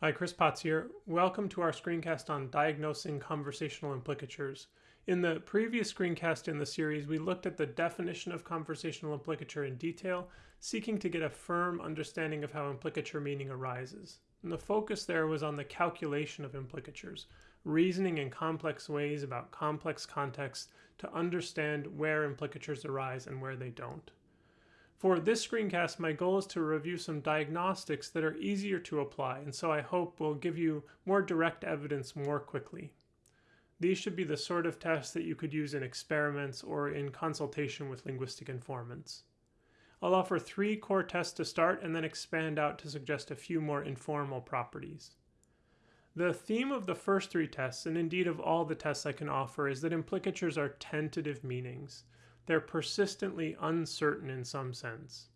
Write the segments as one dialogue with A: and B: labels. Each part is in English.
A: Hi, Chris Potts here. Welcome to our screencast on diagnosing conversational implicatures. In the previous screencast in the series, we looked at the definition of conversational implicature in detail, seeking to get a firm understanding of how implicature meaning arises. And the focus there was on the calculation of implicatures, reasoning in complex ways about complex contexts to understand where implicatures arise and where they don't. For this screencast, my goal is to review some diagnostics that are easier to apply, and so I hope will give you more direct evidence more quickly. These should be the sort of tests that you could use in experiments or in consultation with linguistic informants. I'll offer three core tests to start and then expand out to suggest a few more informal properties. The theme of the first three tests, and indeed of all the tests I can offer, is that implicatures are tentative meanings they're persistently uncertain in some sense.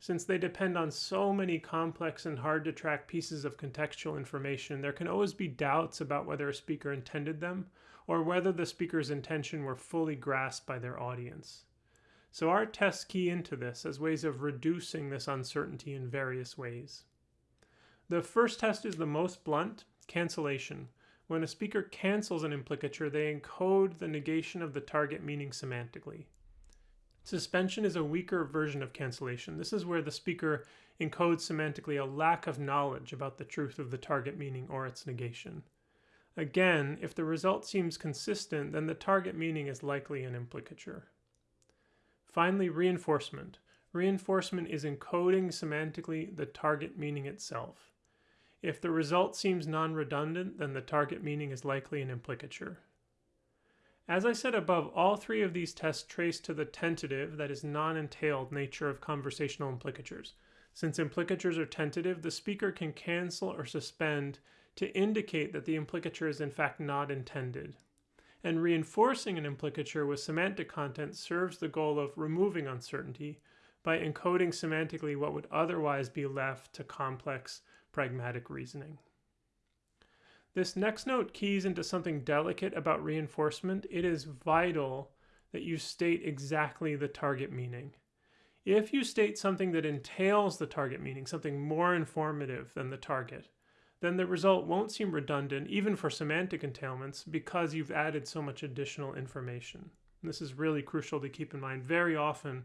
A: Since they depend on so many complex and hard to track pieces of contextual information, there can always be doubts about whether a speaker intended them or whether the speaker's intention were fully grasped by their audience. So our tests key into this as ways of reducing this uncertainty in various ways. The first test is the most blunt, cancellation. When a speaker cancels an implicature, they encode the negation of the target meaning semantically. Suspension is a weaker version of cancellation. This is where the speaker encodes semantically a lack of knowledge about the truth of the target meaning or its negation. Again, if the result seems consistent, then the target meaning is likely an implicature. Finally, reinforcement. Reinforcement is encoding semantically the target meaning itself. If the result seems non-redundant, then the target meaning is likely an implicature. As I said above, all three of these tests trace to the tentative, that is non-entailed, nature of conversational implicatures. Since implicatures are tentative, the speaker can cancel or suspend to indicate that the implicature is in fact not intended. And reinforcing an implicature with semantic content serves the goal of removing uncertainty by encoding semantically what would otherwise be left to complex pragmatic reasoning. This next note keys into something delicate about reinforcement. It is vital that you state exactly the target meaning. If you state something that entails the target meaning, something more informative than the target, then the result won't seem redundant, even for semantic entailments, because you've added so much additional information. This is really crucial to keep in mind. Very often,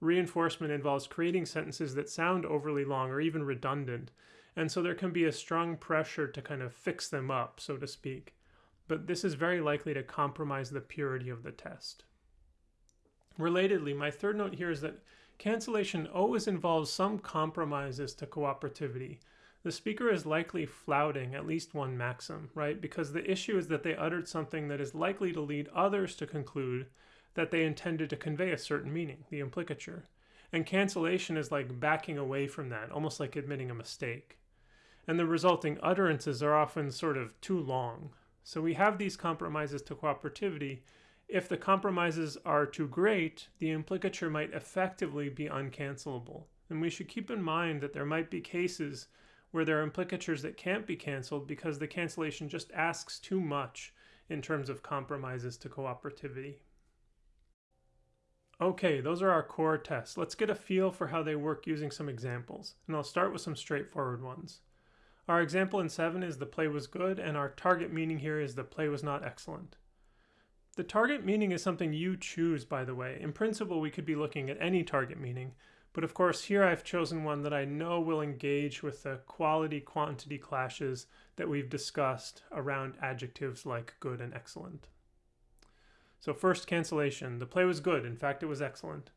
A: reinforcement involves creating sentences that sound overly long or even redundant, and so there can be a strong pressure to kind of fix them up, so to speak. But this is very likely to compromise the purity of the test. Relatedly, my third note here is that cancellation always involves some compromises to cooperativity. The speaker is likely flouting at least one maxim, right? Because the issue is that they uttered something that is likely to lead others to conclude that they intended to convey a certain meaning, the implicature. And cancellation is like backing away from that, almost like admitting a mistake and the resulting utterances are often sort of too long. So we have these compromises to cooperativity. If the compromises are too great, the implicature might effectively be uncancelable. And we should keep in mind that there might be cases where there are implicatures that can't be canceled because the cancellation just asks too much in terms of compromises to cooperativity. Okay, those are our core tests. Let's get a feel for how they work using some examples. And I'll start with some straightforward ones. Our example in 7 is the play was good, and our target meaning here is the play was not excellent. The target meaning is something you choose, by the way. In principle, we could be looking at any target meaning, but of course here I've chosen one that I know will engage with the quality-quantity clashes that we've discussed around adjectives like good and excellent. So first, cancellation. The play was good. In fact, it was excellent.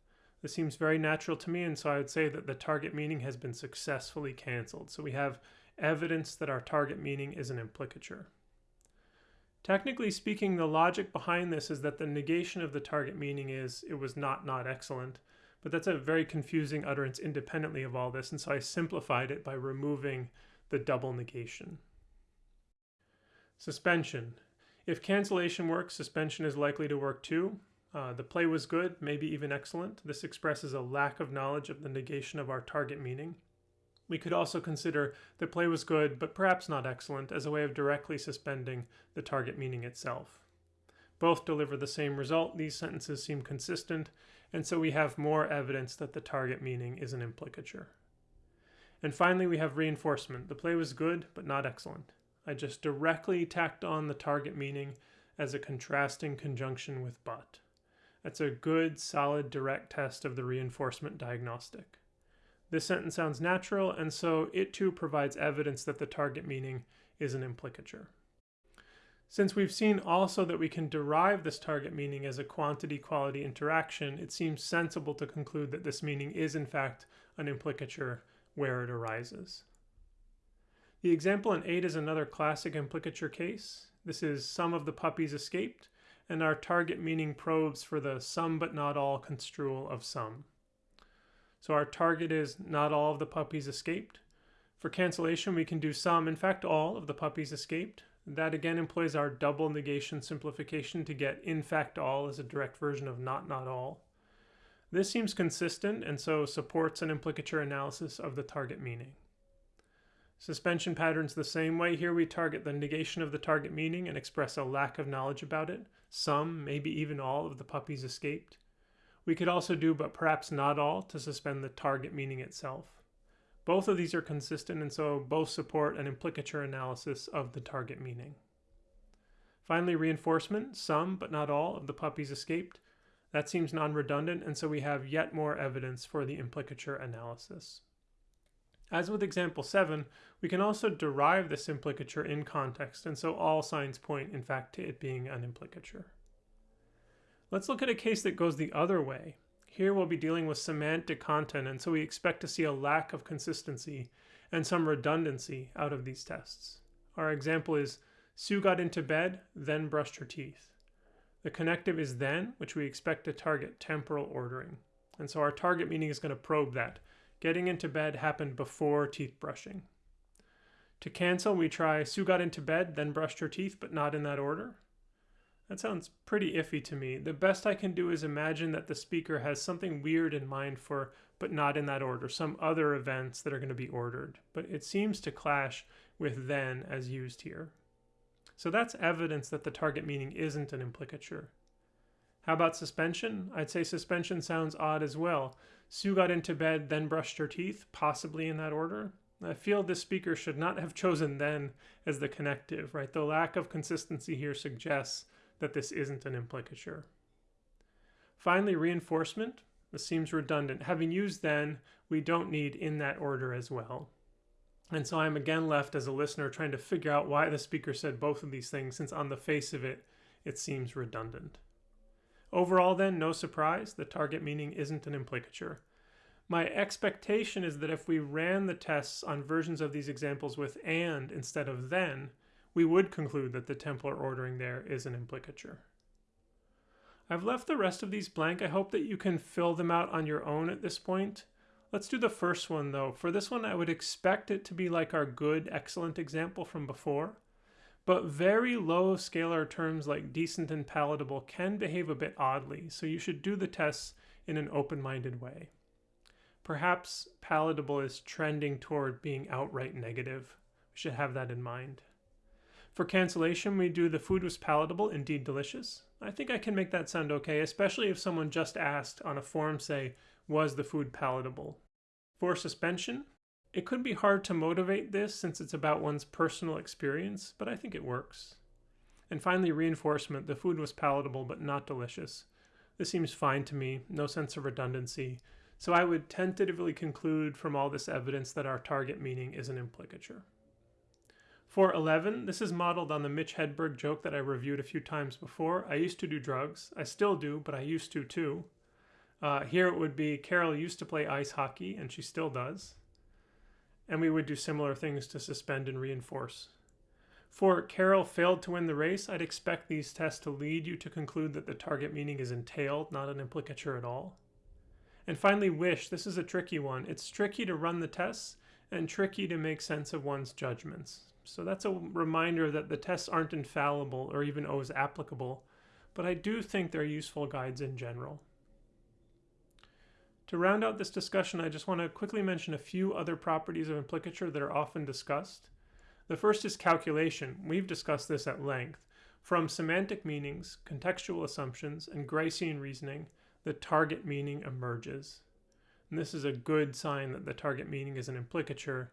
A: This seems very natural to me, and so I would say that the target meaning has been successfully canceled. So we have evidence that our target meaning is an implicature. Technically speaking, the logic behind this is that the negation of the target meaning is it was not not excellent, but that's a very confusing utterance independently of all this, and so I simplified it by removing the double negation. Suspension. If cancellation works, suspension is likely to work too. Uh, the play was good, maybe even excellent. This expresses a lack of knowledge of the negation of our target meaning. We could also consider the play was good, but perhaps not excellent, as a way of directly suspending the target meaning itself. Both deliver the same result. These sentences seem consistent, and so we have more evidence that the target meaning is an implicature. And finally, we have reinforcement. The play was good, but not excellent. I just directly tacked on the target meaning as a contrasting conjunction with but. That's a good, solid, direct test of the reinforcement diagnostic. This sentence sounds natural, and so it too provides evidence that the target meaning is an implicature. Since we've seen also that we can derive this target meaning as a quantity-quality interaction, it seems sensible to conclude that this meaning is in fact an implicature where it arises. The example in 8 is another classic implicature case. This is some of the puppies escaped, and our target meaning probes for the some but not all construal of some. So our target is not all of the puppies escaped. For cancellation, we can do some, in fact, all of the puppies escaped. That again employs our double negation simplification to get in fact all as a direct version of not not all. This seems consistent and so supports an implicature analysis of the target meaning. Suspension patterns the same way. Here we target the negation of the target meaning and express a lack of knowledge about it. Some, maybe even all, of the puppies escaped. We could also do, but perhaps not all, to suspend the target meaning itself. Both of these are consistent and so both support an implicature analysis of the target meaning. Finally, reinforcement, some but not all of the puppies escaped. That seems non-redundant and so we have yet more evidence for the implicature analysis. As with example 7, we can also derive this implicature in context and so all signs point in fact to it being an implicature. Let's look at a case that goes the other way. Here we'll be dealing with semantic content, and so we expect to see a lack of consistency and some redundancy out of these tests. Our example is Sue got into bed, then brushed her teeth. The connective is then, which we expect to target temporal ordering. And so our target meaning is going to probe that. Getting into bed happened before teeth brushing. To cancel, we try Sue got into bed, then brushed her teeth, but not in that order. That sounds pretty iffy to me. The best I can do is imagine that the speaker has something weird in mind for, but not in that order, some other events that are going to be ordered. But it seems to clash with then as used here. So that's evidence that the target meaning isn't an implicature. How about suspension? I'd say suspension sounds odd as well. Sue got into bed, then brushed her teeth, possibly in that order. I feel this speaker should not have chosen then as the connective, right? The lack of consistency here suggests that this isn't an implicature. Finally, reinforcement. This seems redundant. Having used then, we don't need in that order as well. And so I'm again left as a listener trying to figure out why the speaker said both of these things, since on the face of it, it seems redundant. Overall then, no surprise, the target meaning isn't an implicature. My expectation is that if we ran the tests on versions of these examples with and instead of then, we would conclude that the temporal ordering there is an implicature. I've left the rest of these blank. I hope that you can fill them out on your own at this point. Let's do the first one though. For this one, I would expect it to be like our good, excellent example from before. But very low scalar terms like decent and palatable can behave a bit oddly, so you should do the tests in an open-minded way. Perhaps palatable is trending toward being outright negative. We should have that in mind. For cancellation, we do the food was palatable, indeed delicious. I think I can make that sound okay, especially if someone just asked on a form, say, was the food palatable? For suspension, it could be hard to motivate this since it's about one's personal experience, but I think it works. And finally, reinforcement, the food was palatable but not delicious. This seems fine to me, no sense of redundancy, so I would tentatively conclude from all this evidence that our target meaning is an implicature. For 11, this is modeled on the Mitch Hedberg joke that I reviewed a few times before. I used to do drugs. I still do, but I used to too. Uh, here it would be Carol used to play ice hockey, and she still does. And we would do similar things to suspend and reinforce. For Carol failed to win the race, I'd expect these tests to lead you to conclude that the target meaning is entailed, not an implicature at all. And finally, wish. This is a tricky one. It's tricky to run the tests and tricky to make sense of one's judgments. So that's a reminder that the tests aren't infallible or even always applicable, but I do think they're useful guides in general. To round out this discussion, I just want to quickly mention a few other properties of implicature that are often discussed. The first is calculation. We've discussed this at length. From semantic meanings, contextual assumptions, and Gricean reasoning, the target meaning emerges. And this is a good sign that the target meaning is an implicature,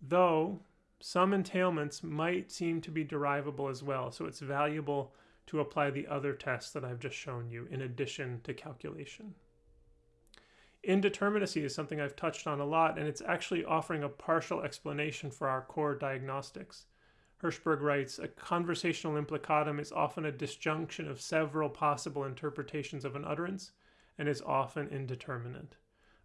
A: though some entailments might seem to be derivable as well. So it's valuable to apply the other tests that I've just shown you in addition to calculation. Indeterminacy is something I've touched on a lot, and it's actually offering a partial explanation for our core diagnostics. Hirschberg writes, a conversational implicatum is often a disjunction of several possible interpretations of an utterance and is often indeterminate.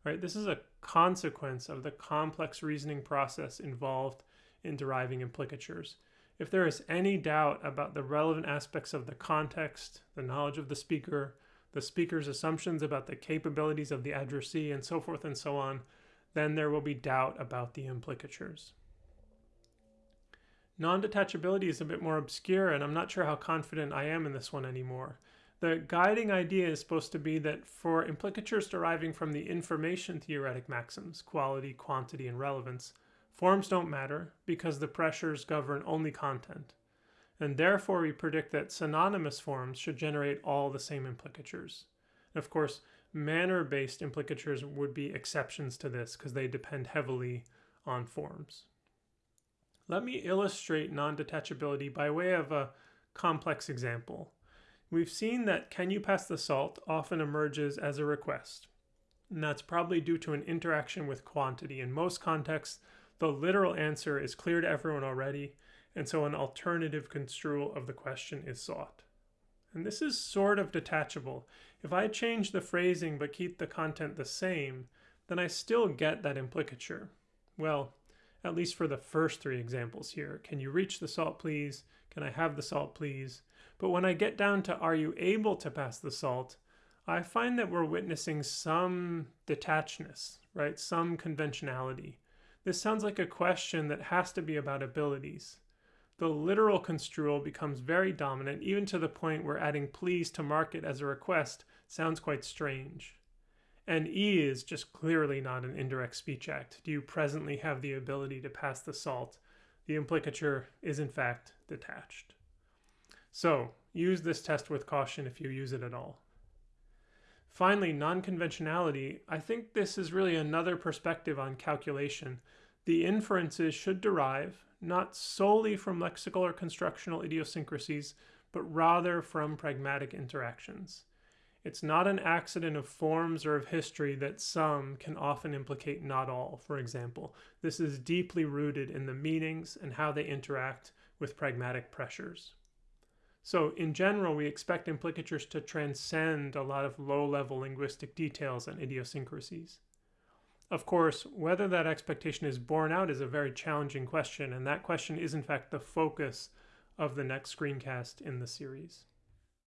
A: Right? This is a consequence of the complex reasoning process involved in deriving implicatures. If there is any doubt about the relevant aspects of the context, the knowledge of the speaker, the speaker's assumptions about the capabilities of the addressee, and so forth and so on, then there will be doubt about the implicatures. Non-detachability is a bit more obscure and I'm not sure how confident I am in this one anymore. The guiding idea is supposed to be that for implicatures deriving from the information theoretic maxims, quality, quantity, and relevance, forms don't matter because the pressures govern only content. And therefore we predict that synonymous forms should generate all the same implicatures. of course, manner-based implicatures would be exceptions to this because they depend heavily on forms. Let me illustrate non-detachability by way of a complex example. We've seen that can you pass the salt often emerges as a request. And that's probably due to an interaction with quantity. In most contexts, the literal answer is clear to everyone already, and so an alternative construal of the question is sought. And this is sort of detachable. If I change the phrasing but keep the content the same, then I still get that implicature. Well, at least for the first three examples here. Can you reach the salt, please? Can I have the salt, please? But when I get down to are you able to pass the salt, I find that we're witnessing some detachedness, right? Some conventionality. This sounds like a question that has to be about abilities. The literal construal becomes very dominant, even to the point where adding please to mark it as a request sounds quite strange. And E is just clearly not an indirect speech act. Do you presently have the ability to pass the salt? The implicature is in fact detached. So use this test with caution if you use it at all. Finally, non-conventionality. I think this is really another perspective on calculation. The inferences should derive not solely from lexical or constructional idiosyncrasies, but rather from pragmatic interactions. It's not an accident of forms or of history that some can often implicate not all, for example. This is deeply rooted in the meanings and how they interact with pragmatic pressures. So in general, we expect implicatures to transcend a lot of low-level linguistic details and idiosyncrasies. Of course, whether that expectation is borne out is a very challenging question, and that question is in fact the focus of the next screencast in the series.